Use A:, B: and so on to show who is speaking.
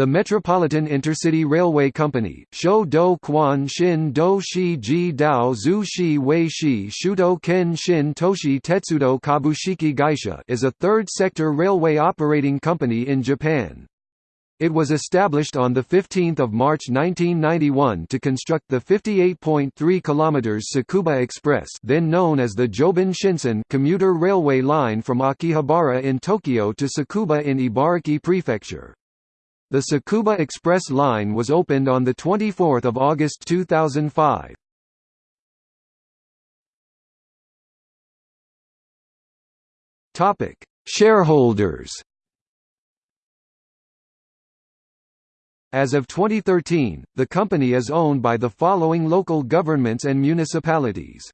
A: The Metropolitan Intercity Railway Company, Shou Do Quan Shin Do Shi Ji Dao Shi Wei Shi Shuto Ken Shin Toshi Tetsudo Kabushiki Gaisha is a third-sector railway operating company in Japan. It was established on 15 March 1991 to construct the 58.3 km Tsukuba Express then known as the Joban Shinsen commuter railway line from Akihabara in Tokyo to Tsukuba in Ibaraki Prefecture. The Tsukuba Express line was opened on 24 August 2005. Shareholders As of 2013, the company is owned by the following local governments and municipalities.